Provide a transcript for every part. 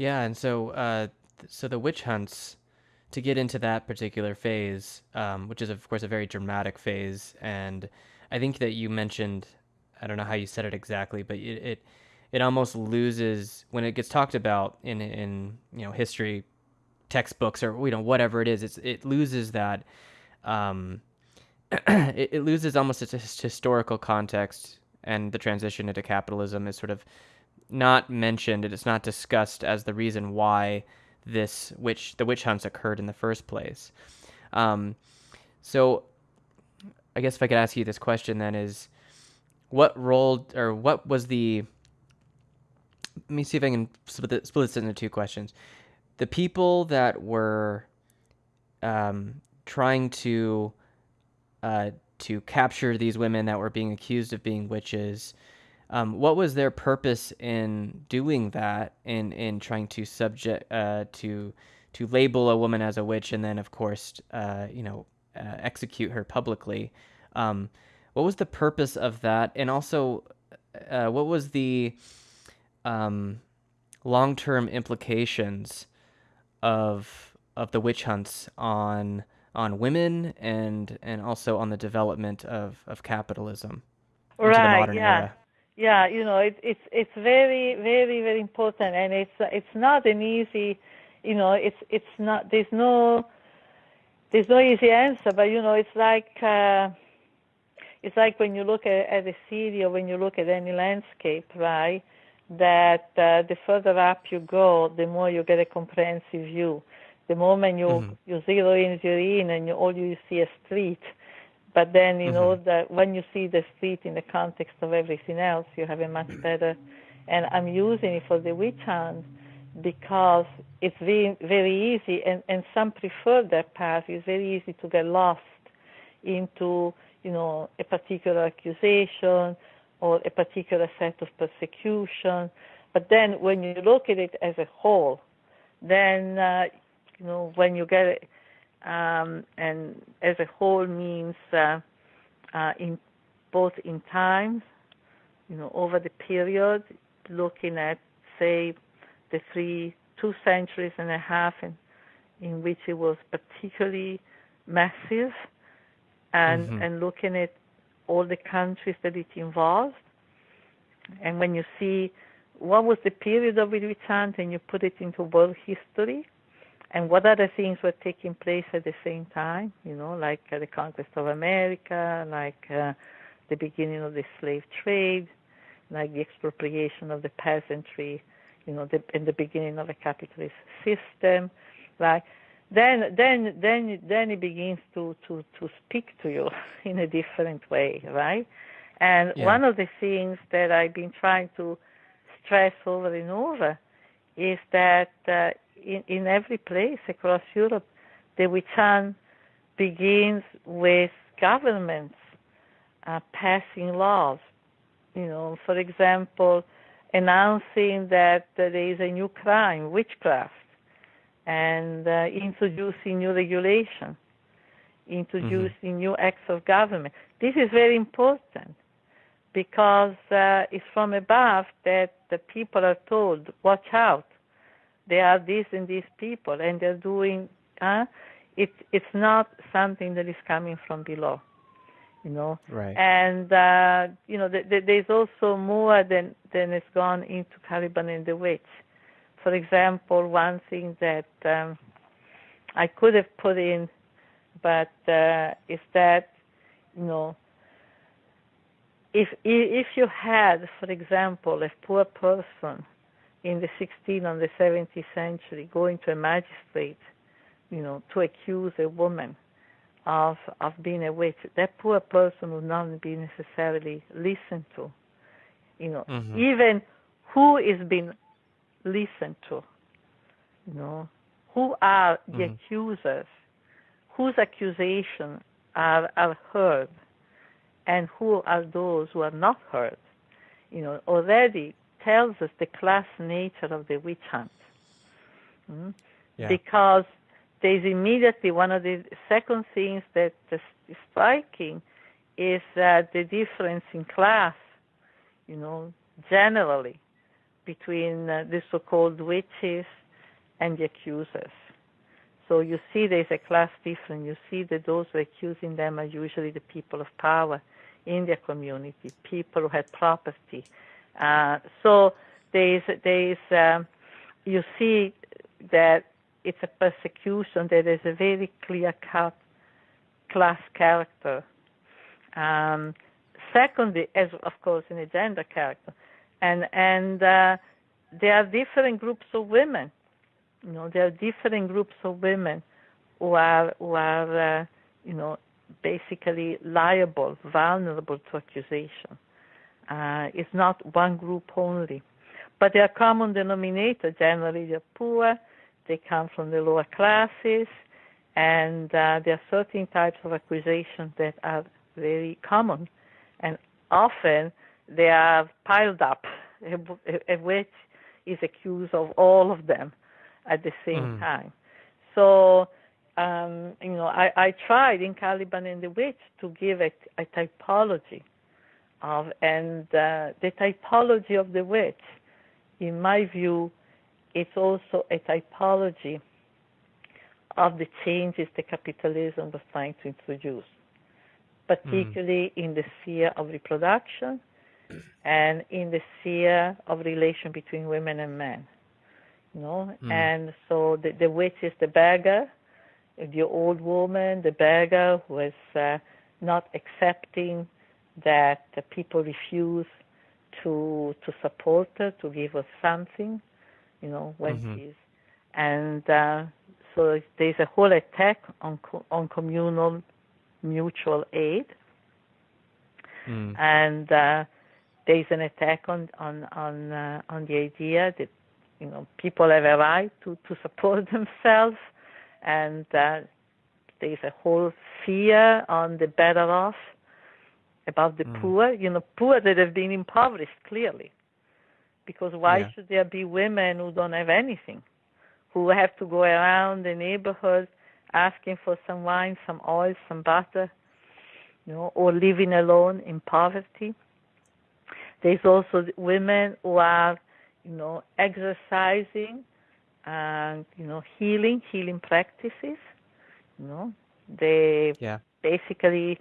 Yeah, and so uh, so the witch hunts to get into that particular phase, um, which is of course a very dramatic phase, and I think that you mentioned, I don't know how you said it exactly, but it it, it almost loses when it gets talked about in in you know history textbooks or you know whatever it is. It's it loses that. Um, it, it loses almost its historical context, and the transition into capitalism is sort of not mentioned and it's not discussed as the reason why this witch the witch hunts occurred in the first place. Um, so I guess if I could ask you this question then is what role or what was the let me see if I can split this, split this into two questions. The people that were um, trying to uh, to capture these women that were being accused of being witches um, what was their purpose in doing that in in trying to subject uh, to to label a woman as a witch and then of course uh, you know uh, execute her publicly? Um, what was the purpose of that? And also uh, what was the um, long-term implications of of the witch hunts on on women and and also on the development of, of capitalism into the Right, modern yeah. era Yeah, you know, it, it's it's very very very important, and it's it's not an easy, you know, it's it's not there's no there's no easy answer, but you know, it's like uh, it's like when you look at, at a city or when you look at any landscape, right? That uh, the further up you go, the more you get a comprehensive view. The moment you Mhm. you zero in, zero in, and you, all you see a street, but then you know that when you see the street in the context of everything else, you have a much better. And I'm using it for the witch hunt because it's very very easy, and and some prefer that path. It's very easy to get lost into you know a particular accusation or a particular set of persecution. But then when you look at it as a whole, then uh, you know when you get it, um, and as a whole means uh, uh, in both in time, you know, over the period, looking at say the three two centuries and a half in, in which it was particularly massive, and Mhm. and looking at all the countries that it involved, and when you see what was the period of it hunt and you put it into world history, and what other things were taking place at the same time, you know, like uh, the conquest of America, like uh, the beginning of the slave trade, like the expropriation of the peasantry, you know, the, in the beginning of a capitalist system, like Then, then, then, then it begins to, to, to speak to you in a different way, right? And Yeah. one of the things that I've been trying to stress over and over is that uh, in, in every place across Europe, the witch hunt begins with governments uh, passing laws. You know, for example, announcing that there is a new crime, witchcraft, and uh, introducing new regulation, introducing new acts of government. This is very important because uh, it's from above that the people are told, watch out. There are these and these people, and they're doing. Uh, it, it's not something that is coming from below, you know. right And uh, you know, th- th- there's also more than than has gone into Caliban and the Witch. For example, one thing that um, I could have put in, but uh, is that you know, if if you had, for example, a poor person in the 16th and the 17th century going to a magistrate, you know, to accuse a woman of of being a witch, that poor person would not be necessarily listened to. You know, Mhm. even who is being listened to. You know, who are the Mhm. accusers? Whose accusation are are heard, and who are those who are not heard? You know, already tells us the class nature of the witch hunt. Mm? yeah because there's immediately one of the second things that is striking is uh, the difference in class, you know, generally between uh, the so-called witches and the accusers. So you see there's a class difference. You see that those who are accusing them are usually the people of power in their community, people who had property. Uh, so there's, there's, um, you see that it's a persecution that is a very clear-cut class character. Um, secondly, as of course in a gender character, and and uh, there are different groups of women. You know, there are different groups of women who are who are uh, you know basically liable, vulnerable to accusation. Uh, it's not one group only, but there are common denominator. Generally, they're poor. They come from the lower classes, and uh, there are certain types of accusations that are very common, and often they are piled up. A, a witch is accused of all of them at the same mm. time. So, um, you know, I, I tried in Caliban and the Witch to give a, a typology of, and uh, the typology of the witch, in my view, it's also a typology of the changes that capitalism was trying to introduce, particularly mm. in the sphere of reproduction and in the sphere of relation between women and men. You know, mm. and so the, the witch is the beggar, the old woman, the beggar who is uh, not accepting that the people refuse to to support her, to give her something, you know, when mm-hmm. she's and uh, so there's a whole attack on on communal mutual aid, mm. and uh, there's an attack on on on uh, on the idea that you know people have a right to to support themselves, and uh, there's a whole fear on the better off about the mm. poor, you know, poor that have been impoverished clearly. Because why yeah. should there be women who don't have anything, who have to go around the neighborhood asking for some wine, some oil, some butter, you know, or living alone in poverty? There's also women who are, you know, exercising and you know healing, healing practices. You know, they yeah. basically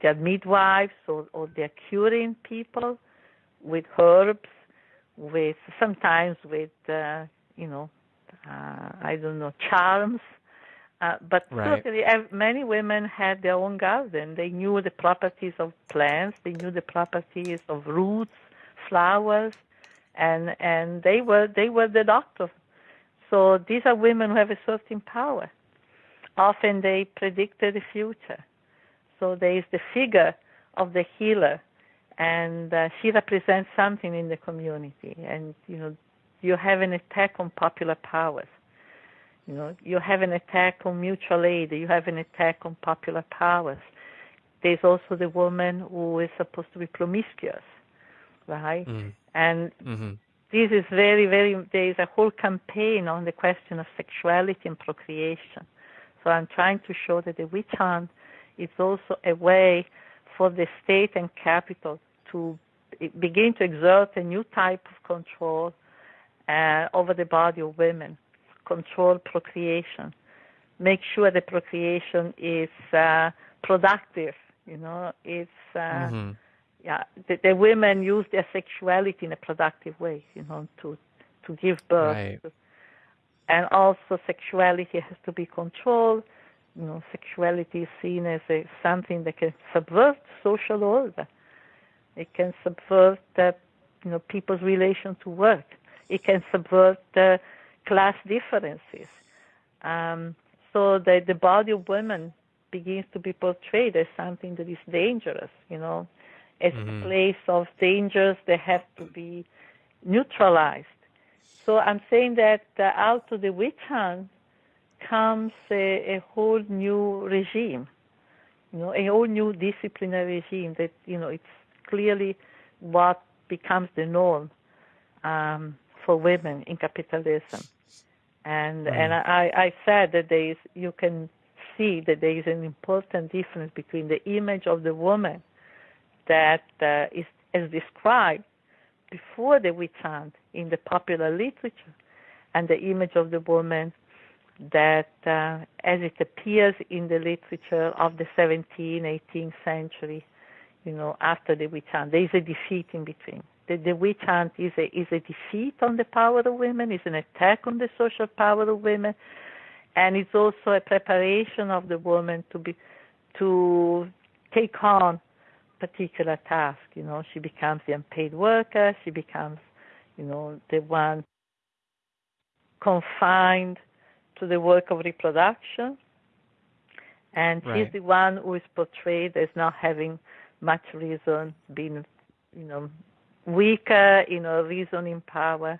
they're midwives or, or they're curing people with herbs, with sometimes with uh, you know uh, I don't know charms. Uh, but right. certainly, many women had their own garden. They knew the properties of plants. They knew the properties of roots, flowers, and and they were they were the doctors. So these are women who have a certain power. Often they predicted the future. So there is the figure of the healer, and uh, she represents something in the community. And you know, you have an attack on popular powers. You know, you have an attack on mutual aid. You have an attack on popular powers. There's also the woman who is supposed to be promiscuous, right? Mm. And mm-hmm. this is very, very. There is a whole campaign on the question of sexuality and procreation. So I'm trying to show that the witch hunt it's also a way for the state and capital to begin to exert a new type of control uh, over the body of women, control procreation, make sure the procreation is uh, productive. You know, it's uh, mm-hmm. yeah, the, the, women use their sexuality in a productive way. You know, to to give birth, right. and also sexuality has to be controlled you know, sexuality is seen as a, something that can subvert social order. It can subvert, uh, you know, people's relation to work. It can subvert uh, class differences. Um, so that the body of women begins to be portrayed as something that is dangerous, you know, as mm-hmm. a place of dangers that have to be neutralized. So I'm saying that uh, out of the witch hunt, comes a, a whole new regime, you know, a whole new disciplinary regime that you know it's clearly what becomes the norm um, for women in capitalism. And mm. and I, I said that there is you can see that there is an important difference between the image of the woman that uh, is as described before the witch hunt in the popular literature and the image of the woman that uh, as it appears in the literature of the 17th, 18th century, you know, after the witch hunt, there is a defeat in between. The, the witch hunt is a, is a defeat on the power of women, is an attack on the social power of women, and it's also a preparation of the woman to be to take on particular task. You know, she becomes the unpaid worker. She becomes, you know, the one confined to the work of reproduction. And right. she's the one who is portrayed as not having much reason, being, you know, weaker in her reasoning power,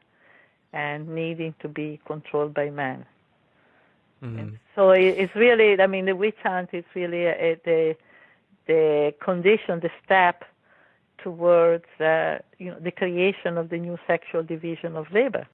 and needing to be controlled by men. Mm-hmm. So it's really, I mean, the witch hunt is really a, a, the the condition, the step towards uh, you know the creation of the new sexual division of labor.